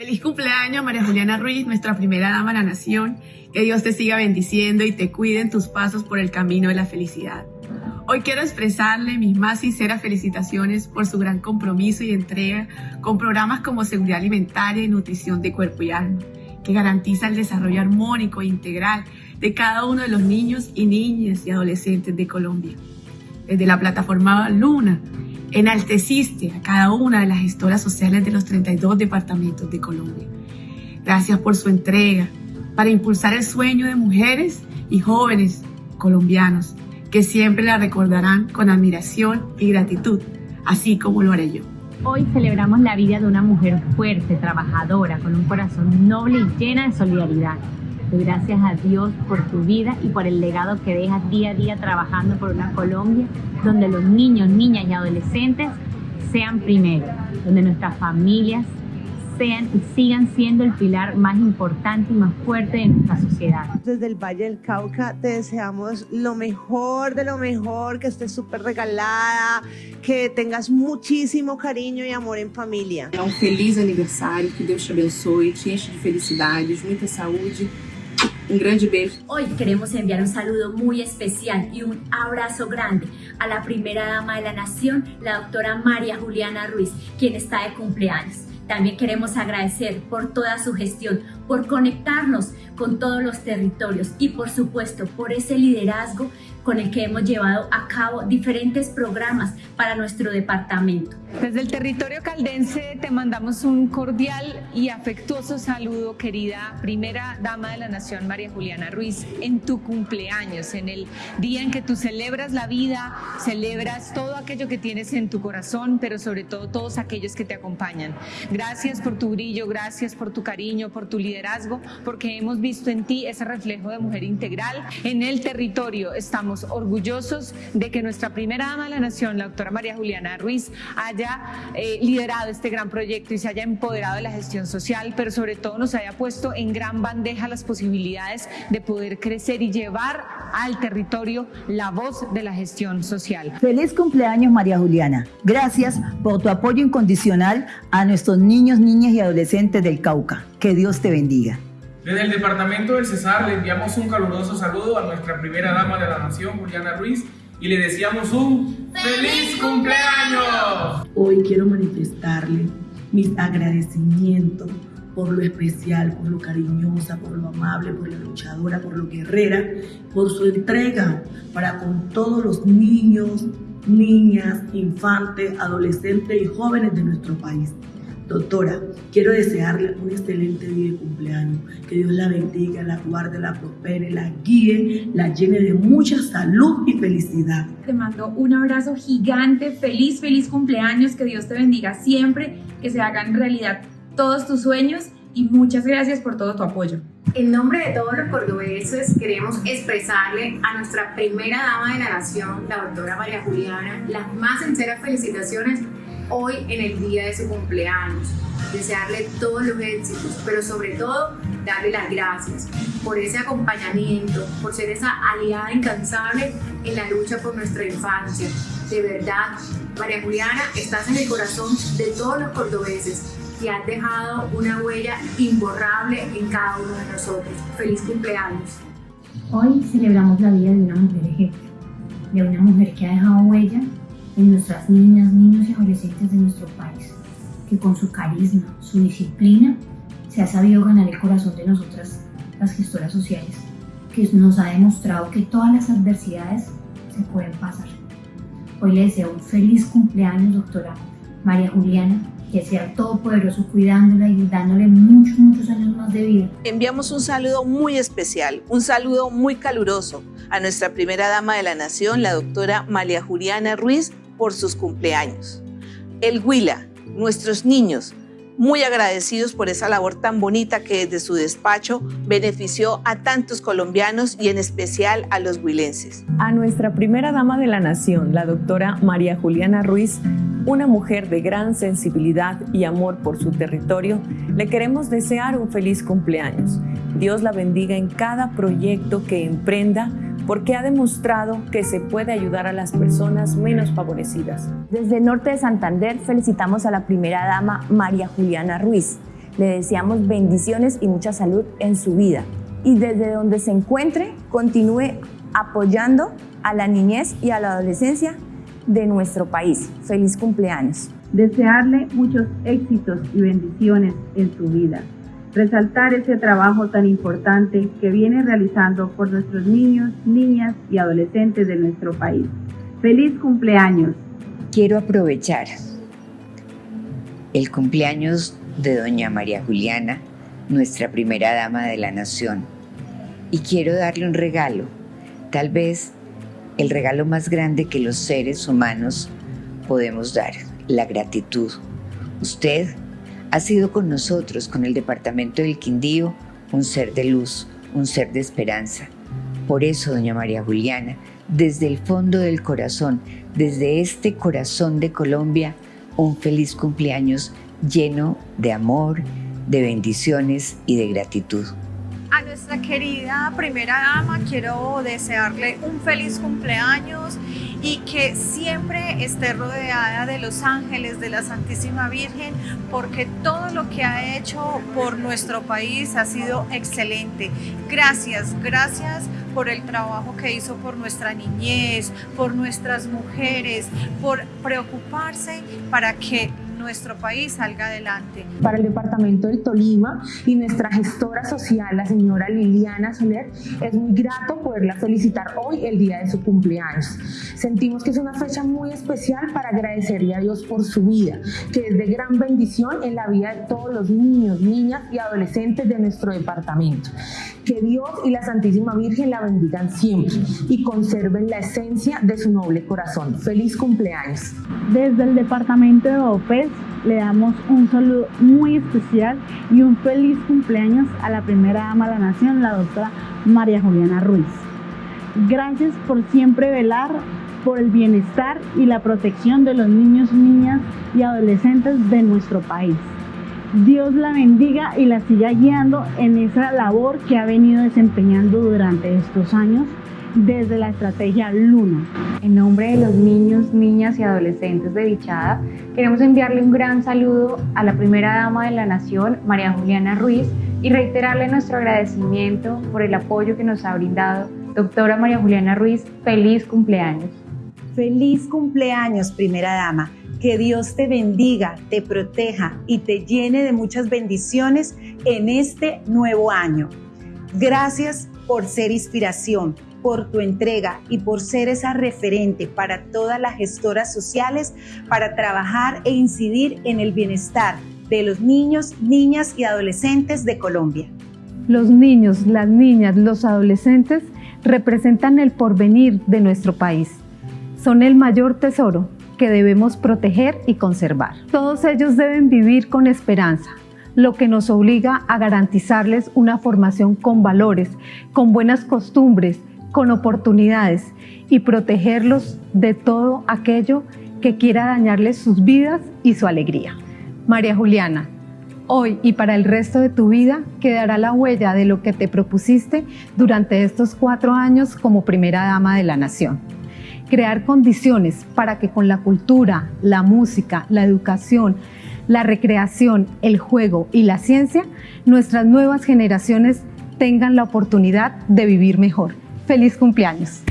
Feliz cumpleaños María Juliana Ruiz, nuestra primera dama de la nación. Que Dios te siga bendiciendo y te cuide en tus pasos por el camino de la felicidad. Hoy quiero expresarle mis más sinceras felicitaciones por su gran compromiso y entrega con programas como seguridad alimentaria y nutrición de cuerpo y alma, que garantiza el desarrollo armónico e integral de cada uno de los niños y niñas y adolescentes de Colombia. Desde la plataforma Luna, enalteciste a cada una de las gestoras sociales de los 32 departamentos de Colombia. Gracias por su entrega para impulsar el sueño de mujeres y jóvenes colombianos que siempre la recordarán con admiración y gratitud, así como lo haré yo. Hoy celebramos la vida de una mujer fuerte, trabajadora, con un corazón noble y llena de solidaridad. Gracias a Dios por tu vida y por el legado que dejas día a día trabajando por una Colombia donde los niños, niñas y adolescentes sean primero, donde nuestras familias sean y sigan siendo el pilar más importante y más fuerte de nuestra sociedad. Desde el Valle del Cauca te deseamos lo mejor de lo mejor, que estés súper regalada, que tengas muchísimo cariño y amor en familia. Un feliz aniversario, que Dios te abençoe, te enche de felicidades, muita saúde un grande beso. Hoy queremos enviar un saludo muy especial y un abrazo grande a la primera dama de la nación, la doctora María Juliana Ruiz, quien está de cumpleaños. También queremos agradecer por toda su gestión, por conectarnos con todos los territorios y por supuesto por ese liderazgo con el que hemos llevado a cabo diferentes programas para nuestro departamento. Desde el territorio caldense te mandamos un cordial y afectuoso saludo, querida primera dama de la Nación, María Juliana Ruiz, en tu cumpleaños, en el día en que tú celebras la vida, celebras todo aquello que tienes en tu corazón, pero sobre todo todos aquellos que te acompañan. Gracias por tu brillo, gracias por tu cariño, por tu liderazgo, porque hemos visto en ti ese reflejo de mujer integral. En el territorio estamos orgullosos de que nuestra primera dama de la Nación, la doctora María Juliana Ruiz, haya eh, liderado este gran proyecto y se haya empoderado de la gestión social, pero sobre todo nos haya puesto en gran bandeja las posibilidades de poder crecer y llevar al territorio la voz de la gestión social. Feliz cumpleaños María Juliana. Gracias por tu apoyo incondicional a nuestros niños, niñas y adolescentes del Cauca. Que Dios te bendiga. Desde el departamento del Cesar le enviamos un caluroso saludo a nuestra primera dama de la nación, Juliana Ruiz, y le deseamos un ¡Feliz cumpleaños! Hoy quiero manifestarle mis agradecimientos por lo especial, por lo cariñosa, por lo amable, por la luchadora, por lo guerrera, por su entrega para con todos los niños, niñas, infantes, adolescentes y jóvenes de nuestro país. Doctora, quiero desearle un excelente día de cumpleaños. Que Dios la bendiga, la guarde, la prospere, la guíe, la llene de mucha salud y felicidad. Te mando un abrazo gigante, feliz, feliz cumpleaños. Que Dios te bendiga siempre, que se hagan realidad todos tus sueños y muchas gracias por todo tu apoyo. En nombre de todos los cordobeses queremos expresarle a nuestra primera dama de la nación, la doctora María Juliana, las más sinceras felicitaciones hoy en el día de su cumpleaños. Desearle todos los éxitos, pero sobre todo darle las gracias por ese acompañamiento, por ser esa aliada incansable en la lucha por nuestra infancia. De verdad, María Juliana, estás en el corazón de todos los cordobeses y has dejado una huella imborrable en cada uno de nosotros. Feliz cumpleaños. Hoy celebramos la vida de una mujer ejemplo, de una mujer que ha dejado huella en nuestras niñas, niños y adolescentes de nuestro país, que con su carisma, su disciplina, se ha sabido ganar el corazón de nosotras, las gestoras sociales, que nos ha demostrado que todas las adversidades se pueden pasar. Hoy le deseo un feliz cumpleaños, doctora María Juliana, que sea todopoderoso cuidándola y dándole muchos, muchos años más de vida. Enviamos un saludo muy especial, un saludo muy caluroso a nuestra primera dama de la nación, la doctora María Juliana Ruiz, por sus cumpleaños. El Huila, nuestros niños, muy agradecidos por esa labor tan bonita que desde su despacho benefició a tantos colombianos y en especial a los huilenses. A nuestra primera dama de la nación, la doctora María Juliana Ruiz, una mujer de gran sensibilidad y amor por su territorio, le queremos desear un feliz cumpleaños. Dios la bendiga en cada proyecto que emprenda porque ha demostrado que se puede ayudar a las personas menos favorecidas. Desde el norte de Santander felicitamos a la primera dama María Juliana Ruiz, Le deseamos bendiciones y mucha salud en su vida. Y desde donde se encuentre, continúe apoyando a la niñez y a la adolescencia de nuestro país. Feliz cumpleaños. Desearle muchos éxitos y bendiciones en su vida. Resaltar ese trabajo tan importante que viene realizando por nuestros niños, niñas y adolescentes de nuestro país. Feliz cumpleaños. Quiero aprovechar el cumpleaños de doña María Juliana, nuestra primera dama de la nación, y quiero darle un regalo, tal vez el regalo más grande que los seres humanos podemos dar, la gratitud. Usted ha sido con nosotros, con el Departamento del Quindío, un ser de luz, un ser de esperanza. Por eso, doña María Juliana, desde el fondo del corazón, desde este corazón de Colombia, un feliz cumpleaños lleno de amor, de bendiciones y de gratitud. A nuestra querida primera dama quiero desearle un feliz cumpleaños y que siempre esté rodeada de los ángeles de la Santísima Virgen porque todo lo que ha hecho por nuestro país ha sido excelente. Gracias, gracias por el trabajo que hizo por nuestra niñez, por nuestras mujeres, por preocuparse para que nuestro país salga adelante. Para el departamento del Tolima y nuestra gestora social, la señora Liliana Soler, es muy grato poderla felicitar hoy, el día de su cumpleaños. Sentimos que es una fecha muy especial para agradecerle a Dios por su vida, que es de gran bendición en la vida de todos los niños, niñas y adolescentes de nuestro departamento. Que Dios y la Santísima Virgen la bendigan siempre y conserven la esencia de su noble corazón. Feliz cumpleaños. Desde el departamento de OPES le damos un saludo muy especial y un feliz cumpleaños a la primera dama de la nación, la doctora María Juliana Ruiz. Gracias por siempre velar por el bienestar y la protección de los niños, niñas y adolescentes de nuestro país. Dios la bendiga y la siga guiando en esa labor que ha venido desempeñando durante estos años desde la estrategia Luna. En nombre de los niños, niñas y adolescentes de Bichada, queremos enviarle un gran saludo a la primera dama de la nación, María Juliana Ruiz, y reiterarle nuestro agradecimiento por el apoyo que nos ha brindado. Doctora María Juliana Ruiz, feliz cumpleaños. Feliz cumpleaños, primera dama. Que Dios te bendiga, te proteja y te llene de muchas bendiciones en este nuevo año. Gracias por ser inspiración, por tu entrega y por ser esa referente para todas las gestoras sociales para trabajar e incidir en el bienestar de los niños, niñas y adolescentes de Colombia. Los niños, las niñas, los adolescentes representan el porvenir de nuestro país. Son el mayor tesoro que debemos proteger y conservar. Todos ellos deben vivir con esperanza, lo que nos obliga a garantizarles una formación con valores, con buenas costumbres, con oportunidades y protegerlos de todo aquello que quiera dañarles sus vidas y su alegría. María Juliana, hoy y para el resto de tu vida quedará la huella de lo que te propusiste durante estos cuatro años como primera dama de la nación. Crear condiciones para que con la cultura, la música, la educación, la recreación, el juego y la ciencia, nuestras nuevas generaciones tengan la oportunidad de vivir mejor feliz cumpleaños.